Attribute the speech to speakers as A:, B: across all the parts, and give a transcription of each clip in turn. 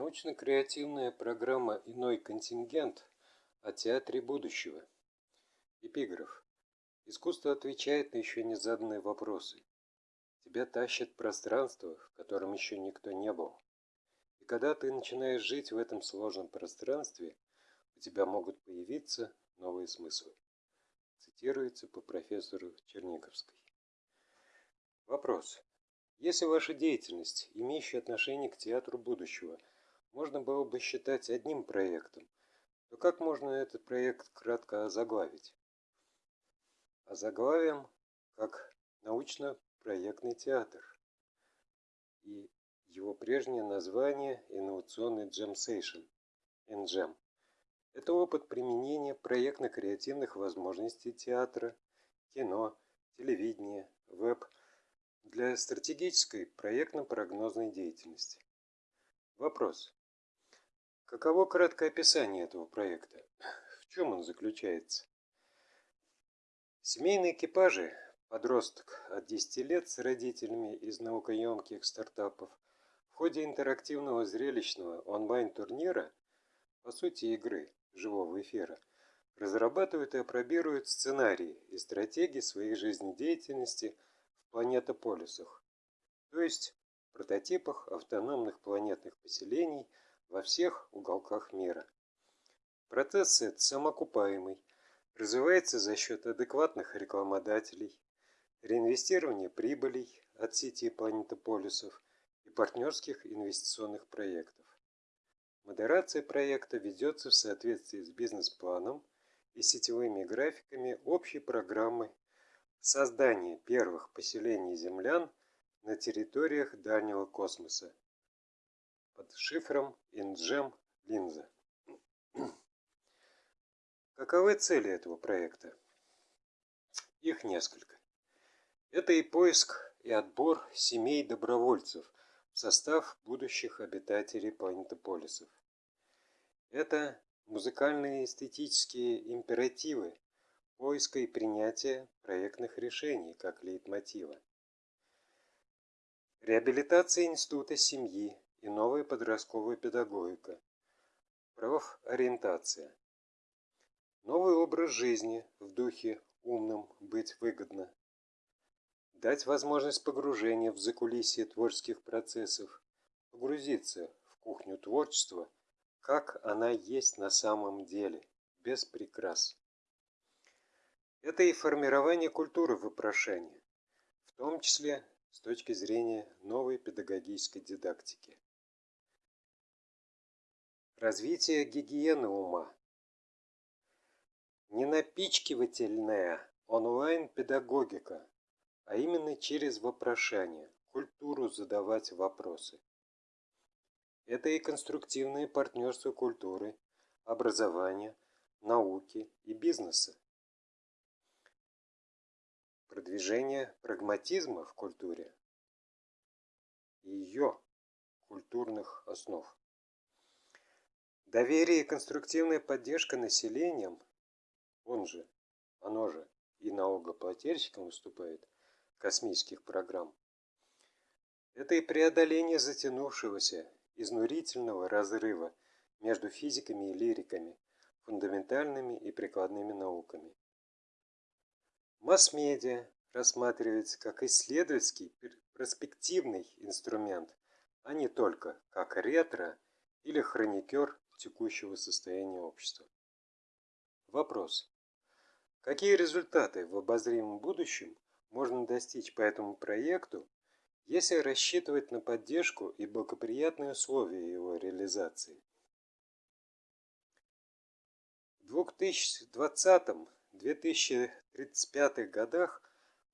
A: Научно-креативная программа «Иной контингент» о театре будущего. Эпиграф. Искусство отвечает на еще не заданные вопросы. Тебя тащит пространство, в котором еще никто не был. И когда ты начинаешь жить в этом сложном пространстве, у тебя могут появиться новые смыслы. Цитируется по профессору Черниковской. Вопрос. Если ваша деятельность, имеющая отношение к театру будущего, можно было бы считать одним проектом, то как можно этот проект кратко озаглавить? Озаглавим как научно-проектный театр. И его прежнее название инновационный джемсейшн, NGEM. Это опыт применения проектно-креативных возможностей театра, кино, телевидения, веб для стратегической проектно-прогнозной деятельности. Вопрос. Каково краткое описание этого проекта? В чем он заключается? Семейные экипажи, подросток от 10 лет с родителями из наукоемких стартапов, в ходе интерактивного зрелищного онлайн-турнира, по сути игры, живого эфира, разрабатывают и опробируют сценарии и стратегии своей жизнедеятельности в планетополисах, то есть прототипах автономных планетных поселений – во всех уголках мира. Процесс этот самоокупаемый, развивается за счет адекватных рекламодателей, реинвестирования прибылей от сети планетополисов и партнерских инвестиционных проектов. Модерация проекта ведется в соответствии с бизнес-планом и сетевыми графиками общей программы создания первых поселений землян на территориях дальнего космоса под шифром InGem линза. Каковы цели этого проекта? Их несколько. Это и поиск, и отбор семей добровольцев в состав будущих обитателей планетополисов. Это музыкальные эстетические императивы поиска и принятия проектных решений как лейтмотива. Реабилитация института семьи и новая подростковая педагогика. Профориентация. Новый образ жизни в духе умным быть выгодно. Дать возможность погружения в закулисье творческих процессов, погрузиться в кухню творчества, как она есть на самом деле, без прикрас. Это и формирование культуры вопрошания, в том числе с точки зрения новой педагогической дидактики. Развитие гигиены ума. Не напичкивательная онлайн-педагогика, а именно через вопрошание, культуру задавать вопросы. Это и конструктивное партнерство культуры, образования, науки и бизнеса. Продвижение прагматизма в культуре и ее культурных основ. Доверие и конструктивная поддержка населением, он же, оно же и налогоплательщиком выступает, космических программ, это и преодоление затянувшегося, изнурительного разрыва между физиками и лириками, фундаментальными и прикладными науками. Масс-медиа рассматривается как исследовательский перспективный инструмент, а не только как ретро или хроникер текущего состояния общества. Вопрос. Какие результаты в обозримом будущем можно достичь по этому проекту, если рассчитывать на поддержку и благоприятные условия его реализации? В 2020-2035 годах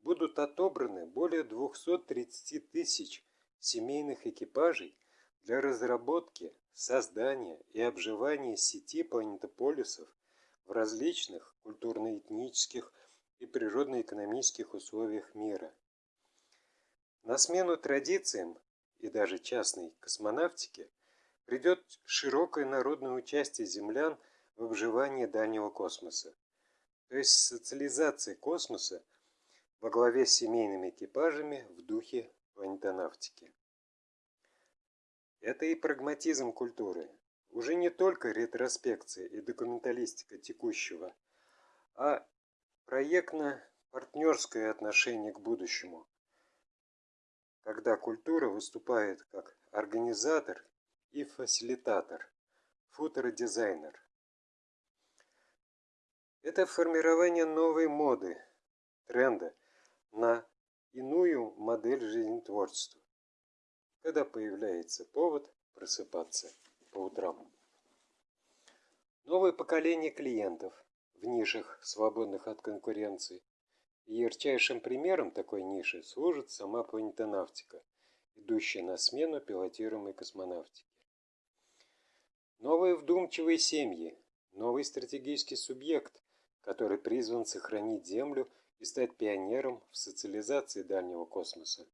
A: будут отобраны более 230 тысяч семейных экипажей для разработки создания и обживания сети планетополисов в различных культурно-этнических и природно-экономических условиях мира. На смену традициям и даже частной космонавтике придет широкое народное участие землян в обживании дальнего космоса, то есть социализация космоса во главе с семейными экипажами в духе планетонавтики. Это и прагматизм культуры. Уже не только ретроспекция и документалистика текущего, а проектно-партнерское отношение к будущему, когда культура выступает как организатор и фасилитатор, футуродизайнер. Это формирование новой моды, тренда на иную модель жизнетворчества, когда появляется повод просыпаться по утрам. Новое поколение клиентов в нишах, свободных от конкуренции. И ярчайшим примером такой ниши служит сама планетонавтика, идущая на смену пилотируемой космонавтике. Новые вдумчивые семьи, новый стратегический субъект, который призван сохранить Землю и стать пионером в социализации дальнего космоса.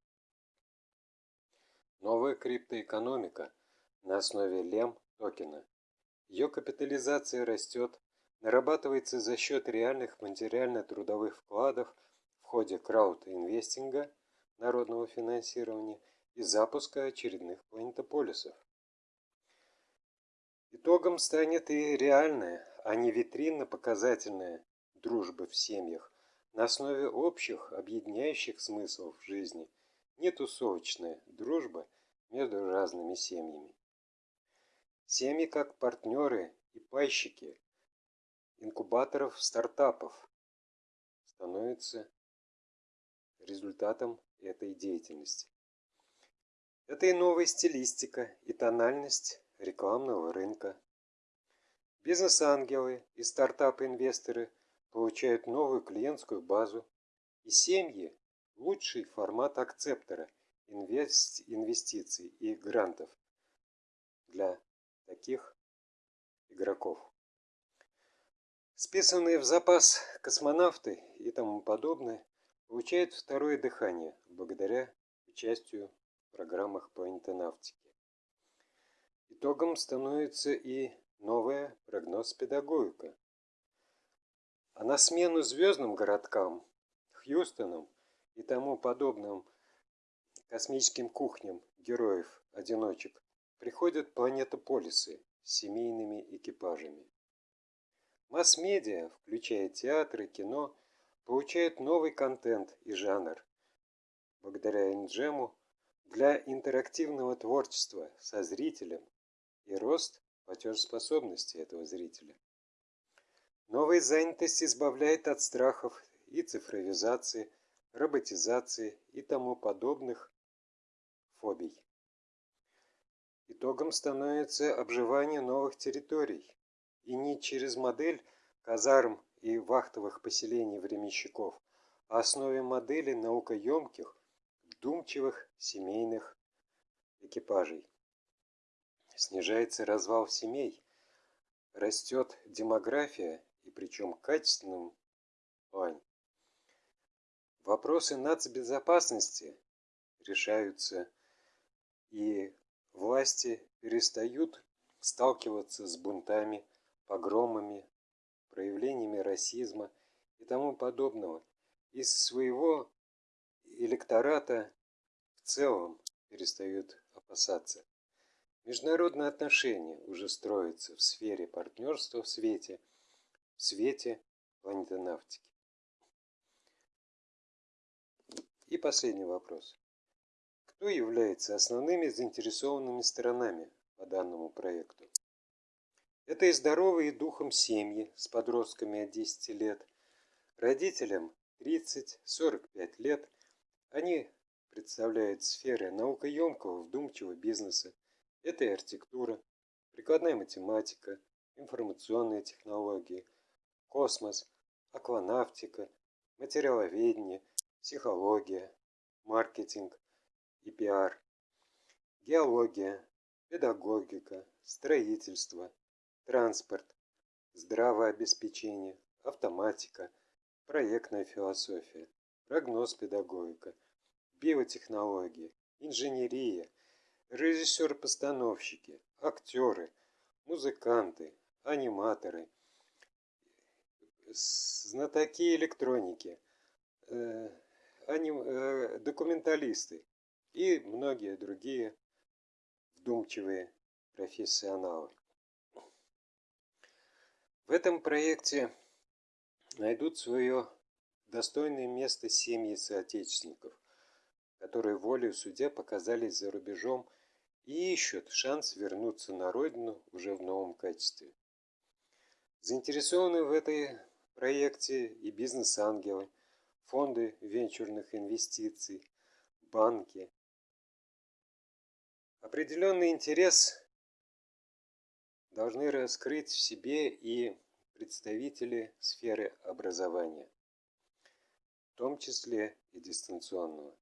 A: Новая криптоэкономика на основе лем токена. Ее капитализация растет, нарабатывается за счет реальных материально-трудовых вкладов в ходе крауд-инвестинга, народного финансирования и запуска очередных планетополисов. Итогом станет и реальная, а не витринно-показательная дружба в семьях на основе общих, объединяющих смыслов жизни, не тусовочная дружба между разными семьями. Семьи как партнеры и пайщики инкубаторов стартапов становятся результатом этой деятельности. Это и новая стилистика, и тональность рекламного рынка. Бизнес-ангелы и стартап-инвесторы получают новую клиентскую базу, и семьи – лучший формат акцептора инвестиций и грантов для таких игроков. Списанные в запас космонавты и тому подобное получают второе дыхание благодаря участию в программах планетонавтики. Итогом становится и новая прогноз-педагогика. А на смену звездным городкам, Хьюстонам и тому подобным космическим кухням героев-одиночек приходят планетополисы с семейными экипажами. Масс-медиа, включая театры, кино, получают новый контент и жанр. Благодаря Инджему для интерактивного творчества со зрителем и рост платежеспособности этого зрителя. Новая занятость избавляет от страхов и цифровизации, роботизации и тому подобных фобий. Итогом становится обживание новых территорий, и не через модель казарм и вахтовых поселений временщиков, а основе модели наукоемких, вдумчивых семейных экипажей. Снижается развал семей, растет демография, и причем качественным плане. Вопросы нацбезопасности решаются, и власти перестают сталкиваться с бунтами, погромами, проявлениями расизма и тому подобного. Из своего электората в целом перестают опасаться. Международные отношения уже строятся в сфере партнерства в свете, в свете планетонавтики. И последний вопрос. Кто является основными заинтересованными сторонами по данному проекту? Это и здоровые духом семьи с подростками от 10 лет, родителям 30-45 лет. Они представляют сферы наукоемкого вдумчивого бизнеса, это и архитектура, прикладная математика, информационные технологии, космос, акванавтика, материаловедение, психология, маркетинг и пиар, геология, педагогика, строительство, транспорт, здравообеспечение, автоматика, проектная философия, прогноз-педагогика, биотехнологии, инженерия, режиссер-постановщики, актеры, музыканты, аниматоры, знатоки электроники, э, аним, э, документалисты и многие другие вдумчивые профессионалы. В этом проекте найдут свое достойное место семьи соотечественников, которые волею судья показались за рубежом и ищут шанс вернуться на родину уже в новом качестве. Заинтересованы в этой проекте и бизнес-ангелы, фонды венчурных инвестиций, банки. Определенный интерес должны раскрыть в себе и представители сферы образования, в том числе и дистанционного.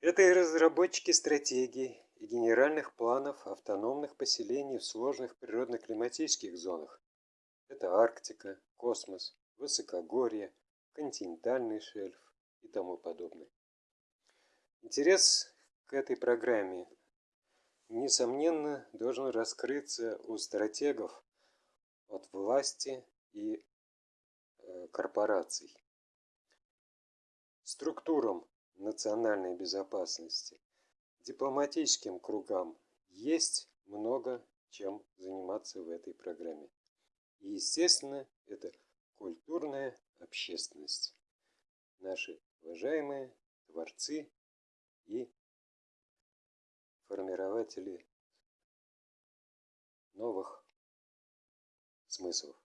A: Это и разработчики стратегий и генеральных планов автономных поселений в сложных природно-климатических зонах. Это Арктика, космос, высокогорье, континентальный шельф и тому подобное. Интерес к этой программе, несомненно, должен раскрыться у стратегов от власти и э, корпораций. Структурам национальной безопасности, дипломатическим кругам есть много чем заниматься в этой программе. И, естественно, это культурная общественность. Наши уважаемые творцы и формирователи новых смыслов.